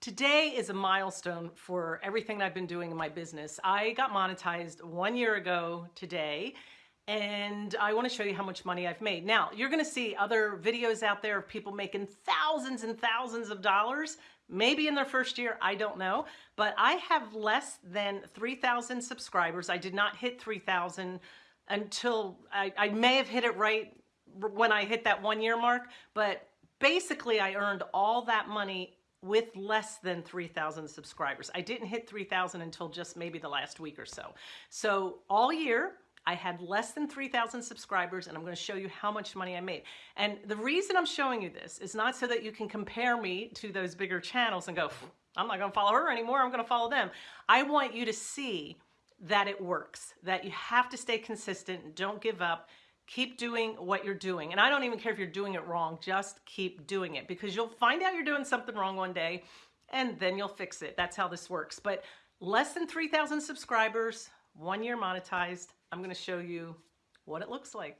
Today is a milestone for everything I've been doing in my business. I got monetized one year ago today and I want to show you how much money I've made. Now, you're going to see other videos out there of people making thousands and thousands of dollars, maybe in their first year, I don't know, but I have less than 3,000 subscribers. I did not hit 3,000 until I, I may have hit it right when I hit that one year mark, but basically I earned all that money with less than 3,000 subscribers. I didn't hit 3,000 until just maybe the last week or so. So all year, I had less than 3,000 subscribers and I'm going to show you how much money I made. And the reason I'm showing you this is not so that you can compare me to those bigger channels and go, I'm not to follow her anymore. I'm going to follow them. I want you to see that it works, that you have to stay consistent. Don't give up keep doing what you're doing. And I don't even care if you're doing it wrong, just keep doing it because you'll find out you're doing something wrong one day and then you'll fix it. That's how this works. But less than 3,000 subscribers, one year monetized. I'm gonna show you what it looks like.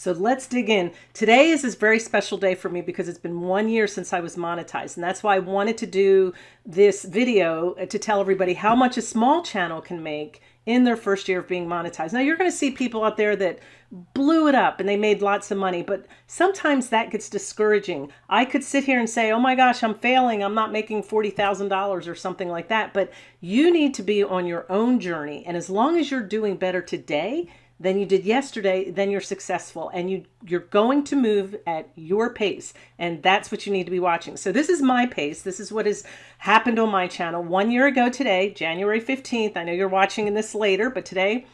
So let's dig in. Today is this very special day for me because it's been one year since I was monetized. And that's why I wanted to do this video uh, to tell everybody how much a small channel can make in their first year of being monetized. Now you're going to see people out there that blew it up and they made lots of money, but sometimes that gets discouraging. I could sit here and say, oh my gosh, I'm failing. I'm not making $40,000 or something like that. But you need to be on your own journey. And as long as you're doing better today, than you did yesterday, then you're successful and you, you're going to move at your pace. And that's what you need to be watching. So this is my pace. This is what has happened on my channel one year ago today, January 15th. I know you're watching in this later, but today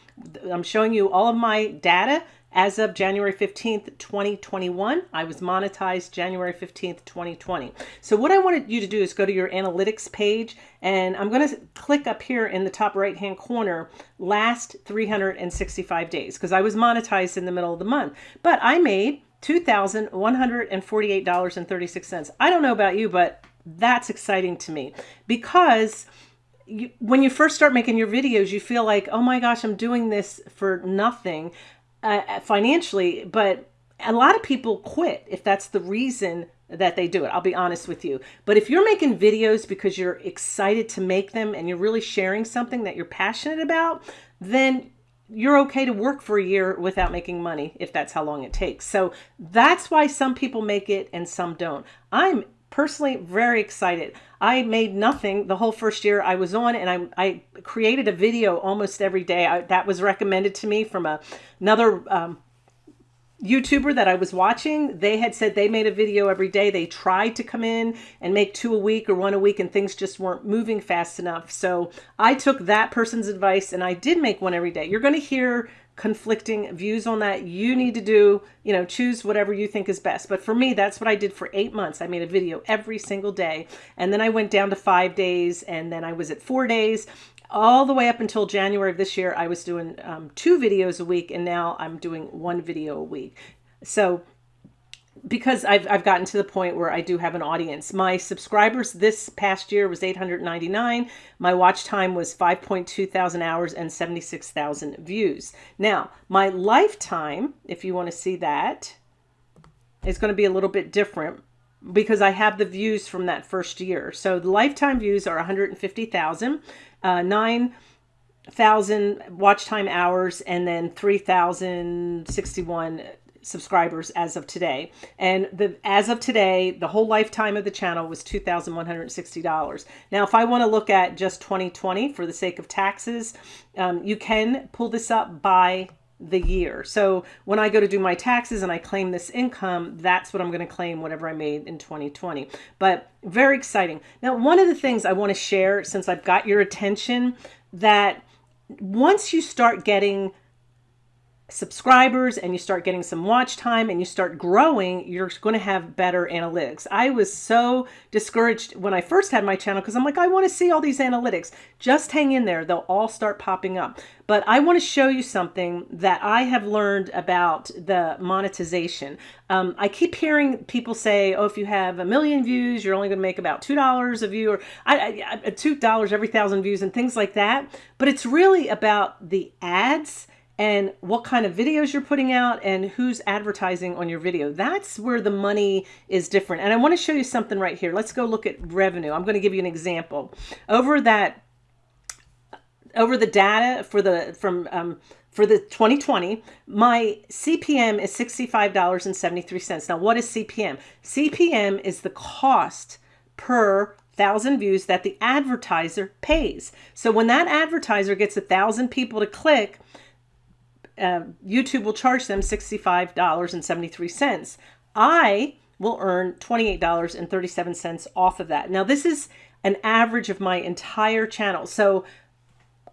I'm showing you all of my data as of January 15th, 2021, I was monetized January 15th, 2020. So what I wanted you to do is go to your analytics page and I'm going to click up here in the top right hand corner, last 365 days, because I was monetized in the middle of the month. But I made $2,148.36. I don't know about you, but that's exciting to me because you, when you first start making your videos, you feel like, oh my gosh, I'm doing this for nothing uh, financially, but a lot of people quit if that's the reason that they do it. I'll be honest with you. But if you're making videos because you're excited to make them and you're really sharing something that you're passionate about, then you're okay to work for a year without making money if that's how long it takes. So that's why some people make it and some don't. I'm personally very excited. I made nothing the whole first year I was on and I, I created a video almost every day. I, that was recommended to me from a, another um, YouTuber that I was watching. They had said they made a video every day. They tried to come in and make two a week or one a week and things just weren't moving fast enough. So I took that person's advice and I did make one every day. You're going to hear conflicting views on that. You need to do, you know, choose whatever you think is best. But for me, that's what I did for eight months. I made a video every single day. And then I went down to five days and then I was at four days all the way up until January of this year. I was doing um, two videos a week and now I'm doing one video a week. So because I've, I've gotten to the point where I do have an audience. My subscribers this past year was 899. My watch time was 5.2 thousand hours and 76,000 views. Now, my lifetime, if you want to see that, is going to be a little bit different because I have the views from that first year. So the lifetime views are 150,000, uh, 9,000 watch time hours, and then 3,061 subscribers as of today. And the as of today, the whole lifetime of the channel was $2,160. Now, if I want to look at just 2020 for the sake of taxes, um, you can pull this up by the year. So when I go to do my taxes and I claim this income, that's what I'm going to claim whatever I made in 2020. But very exciting. Now, one of the things I want to share since I've got your attention that once you start getting subscribers and you start getting some watch time and you start growing, you're going to have better analytics. I was so discouraged when I first had my channel because I'm like, I want to see all these analytics. Just hang in there. They'll all start popping up. But I want to show you something that I have learned about the monetization. Um, I keep hearing people say, oh, if you have a million views, you're only going to make about $2 a view or I, I, $2 every thousand views and things like that. But it's really about the ads and what kind of videos you're putting out and who's advertising on your video. That's where the money is different. And I want to show you something right here. Let's go look at revenue. I'm going to give you an example. Over that, over the data for the, from, um, for the 2020, my CPM is $65.73. Now, what is CPM? CPM is the cost per thousand views that the advertiser pays. So when that advertiser gets a thousand people to click, uh, YouTube will charge them $65.73. I will earn $28.37 off of that. Now, this is an average of my entire channel. So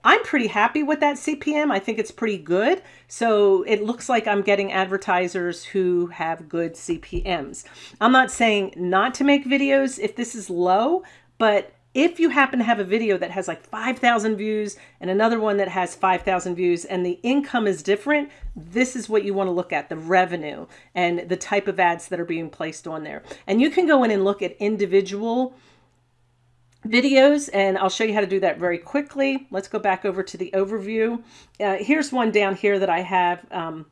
I'm pretty happy with that CPM. I think it's pretty good. So it looks like I'm getting advertisers who have good CPMs. I'm not saying not to make videos if this is low, but if you happen to have a video that has like 5,000 views and another one that has 5,000 views and the income is different, this is what you want to look at, the revenue and the type of ads that are being placed on there. And you can go in and look at individual videos and I'll show you how to do that very quickly. Let's go back over to the overview. Uh, here's one down here that I have um,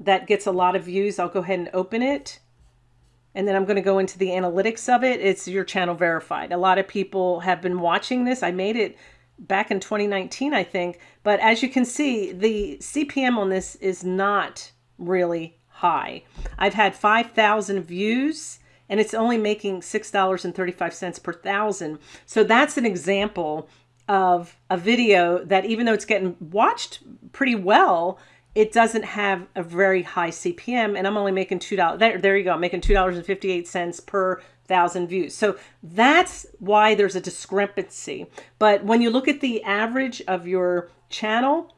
that gets a lot of views. I'll go ahead and open it and then I'm going to go into the analytics of it. It's your channel verified. A lot of people have been watching this. I made it back in 2019, I think. But as you can see, the CPM on this is not really high. I've had 5,000 views and it's only making $6.35 per thousand. So that's an example of a video that even though it's getting watched pretty well, it doesn't have a very high CPM and I'm only making $2. There, there you go. I'm making $2.58 per thousand views. So that's why there's a discrepancy. But when you look at the average of your channel,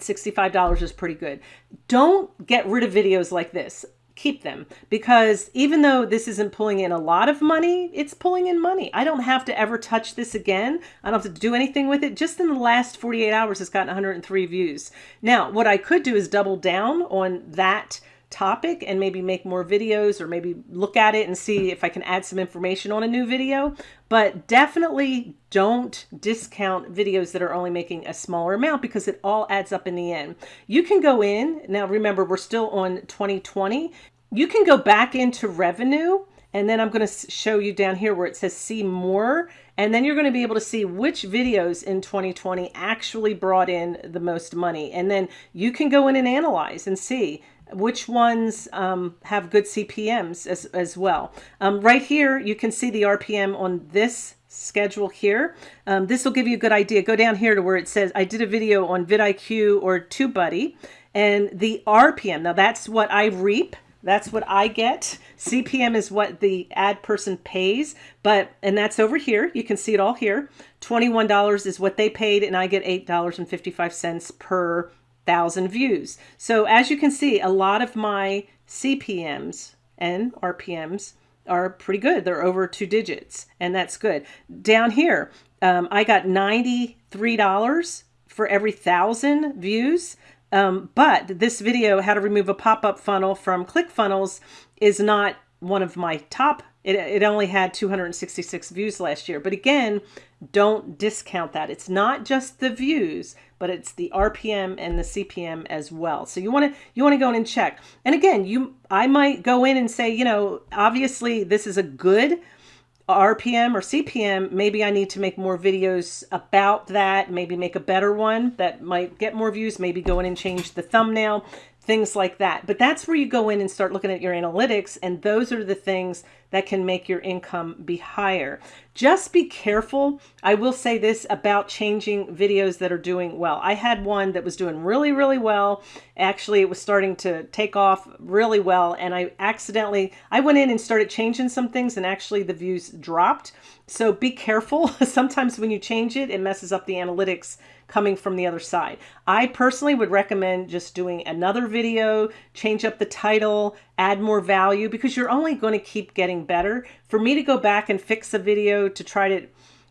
$65 is pretty good. Don't get rid of videos like this keep them because even though this isn't pulling in a lot of money, it's pulling in money. I don't have to ever touch this again. I don't have to do anything with it. Just in the last 48 hours, it's gotten 103 views. Now, what I could do is double down on that topic and maybe make more videos or maybe look at it and see if I can add some information on a new video. But definitely don't discount videos that are only making a smaller amount because it all adds up in the end. You can go in, now remember we're still on 2020, you can go back into revenue and then I'm going to show you down here where it says see more and then you're going to be able to see which videos in 2020 actually brought in the most money and then you can go in and analyze and see which ones um, have good CPMs as, as well. Um, right here, you can see the RPM on this schedule here. Um, this will give you a good idea. Go down here to where it says, I did a video on vidIQ or TubeBuddy, and the RPM, now that's what I reap. That's what I get. CPM is what the ad person pays, but, and that's over here. You can see it all here. $21 is what they paid, and I get $8.55 per thousand views. So as you can see, a lot of my CPMs and RPMs are pretty good. They're over two digits and that's good. Down here, um, I got $93 for every thousand views. Um, but this video, how to remove a pop-up funnel from ClickFunnels is not one of my top. It, it only had 266 views last year. But again, don't discount that. It's not just the views, but it's the RPM and the CPM as well. So you want to you want to go in and check. And again, you I might go in and say, you know, obviously this is a good RPM or CPM, maybe I need to make more videos about that, maybe make a better one that might get more views, maybe go in and change the thumbnail, things like that. But that's where you go in and start looking at your analytics, and those are the things that can make your income be higher. Just be careful. I will say this about changing videos that are doing well. I had one that was doing really, really well. Actually, it was starting to take off really well, and I accidentally, I went in and started changing some things, and actually the views dropped. So be careful. Sometimes when you change it, it messes up the analytics coming from the other side. I personally would recommend just doing another video, change up the title, add more value because you're only going to keep getting better. For me to go back and fix a video to try to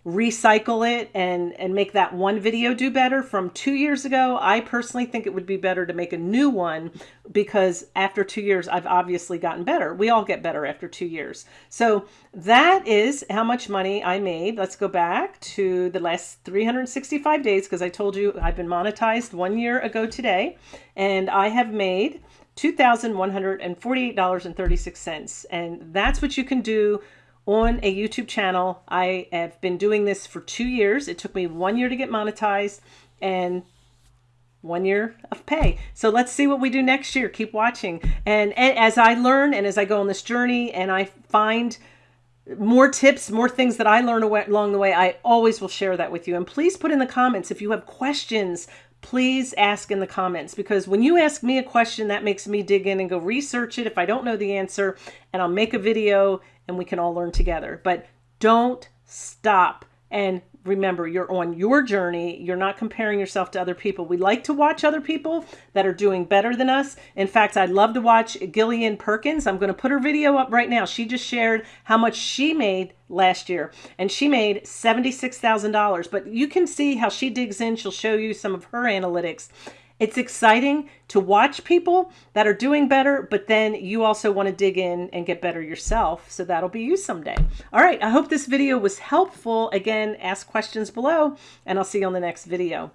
recycle it and and make that one video do better. From two years ago i personally think it would be better to make a new one because after two years i've obviously gotten better. We all get better after two years. So that is how much money i made. Let's go back to the last 365 days because i told you i've been monetized one year ago today. And i have made $2,148.36 and that's what you can do on a YouTube channel. I have been doing this for two years. It took me one year to get monetized and one year of pay. So let's see what we do next year. Keep watching. And, and as I learn and as I go on this journey and I find more tips, more things that I learn along the way, I always will share that with you. And please put in the comments if you have questions, please ask in the comments because when you ask me a question, that makes me dig in and go research it if I don't know the answer, and I'll make a video and we can all learn together. But don't stop. And remember, you're on your journey. You're not comparing yourself to other people. We like to watch other people that are doing better than us. In fact, I'd love to watch Gillian Perkins. I'm going to put her video up right now. She just shared how much she made last year and she made $76,000. But you can see how she digs in. She'll show you some of her analytics it's exciting to watch people that are doing better, but then you also want to dig in and get better yourself. So that'll be you someday. All right. I hope this video was helpful. Again, ask questions below and I'll see you on the next video.